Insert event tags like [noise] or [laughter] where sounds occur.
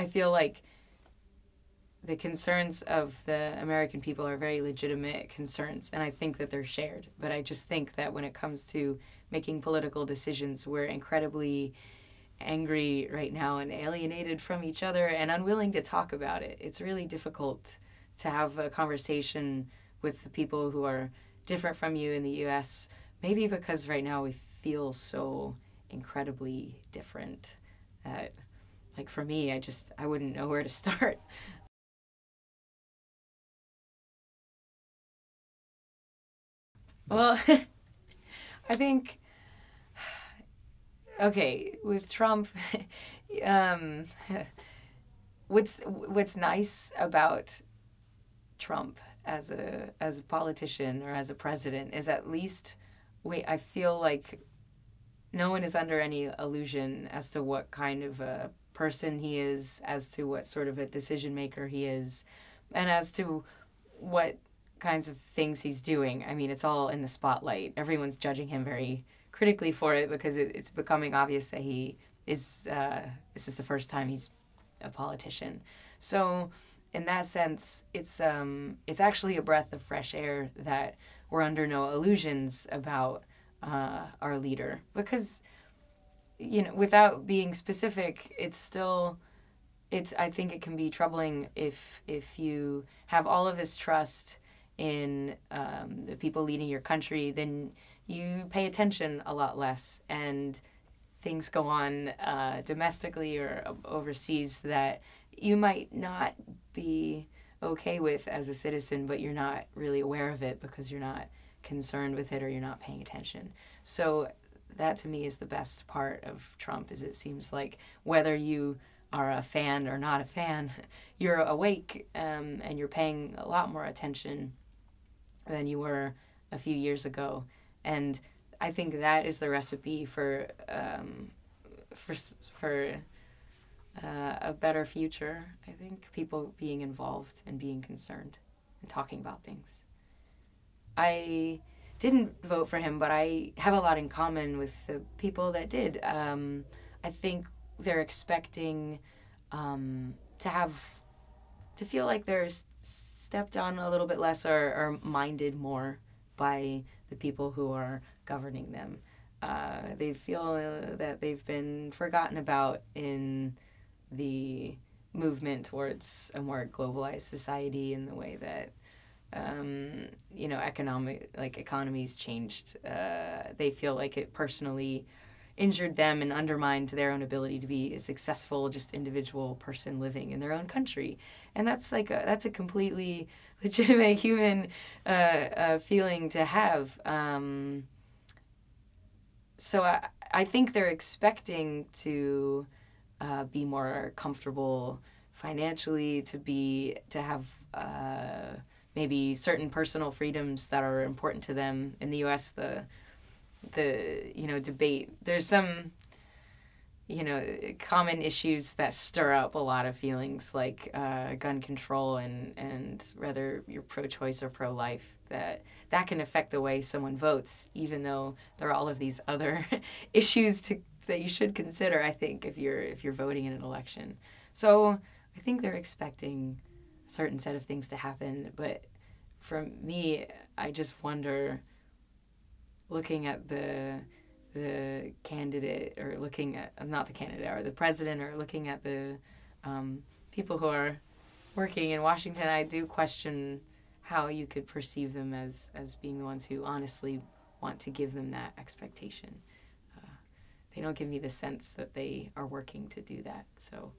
I feel like the concerns of the American people are very legitimate concerns, and I think that they're shared. But I just think that when it comes to making political decisions, we're incredibly angry right now and alienated from each other and unwilling to talk about it. It's really difficult to have a conversation with the people who are different from you in the US, maybe because right now we feel so incredibly different that like for me, I just I wouldn't know where to [laughs] start. Well, [laughs] I think [sighs] okay with Trump. [laughs] um, what's what's nice about Trump as a as a politician or as a president is at least wait I feel like no one is under any illusion as to what kind of a person he is, as to what sort of a decision maker he is, and as to what kinds of things he's doing. I mean, it's all in the spotlight. Everyone's judging him very critically for it because it, it's becoming obvious that he is. Uh, this is the first time he's a politician. So, in that sense, it's um, it's actually a breath of fresh air that we're under no illusions about uh, our leader because you know without being specific, it's still it's I think it can be troubling if if you have all of this trust in um, the people leading your country, then you pay attention a lot less and things go on uh, domestically or overseas that you might not be okay with as a citizen, but you're not really aware of it because you're not concerned with it or you're not paying attention. So that to me is the best part of Trump is it seems like whether you are a fan or not a fan, [laughs] you're awake um, and you're paying a lot more attention than you were a few years ago. And I think that is the recipe for um, for for uh, a better future. I think people being involved and being concerned and talking about things. I didn't vote for him, but I have a lot in common with the people that did. Um, I think they're expecting um, to have to feel like they're stepped on a little bit less or, or minded more by the people who are governing them. Uh, they feel uh, that they've been forgotten about in the movement towards a more globalized society in the way that um, you know economic like economies changed. Uh, they feel like it personally injured them and undermined their own ability to be a successful just individual person living in their own country and that's like a, that's a completely [laughs] legitimate human uh, uh, feeling to have um, so I, I think they're expecting to uh, be more comfortable financially to be to have uh, maybe certain personal freedoms that are important to them in the US the the you know debate. There's some you know common issues that stir up a lot of feelings like uh, gun control and and whether you're pro-choice or pro-life that that can affect the way someone votes even though there are all of these other [laughs] issues to that you should consider I think if you're if you're voting in an election so I think they're expecting certain set of things to happen but for me I just wonder looking at the the candidate or looking at not the candidate or the president or looking at the um, people who are working in Washington, I do question how you could perceive them as as being the ones who honestly want to give them that expectation. Uh, they don't give me the sense that they are working to do that. So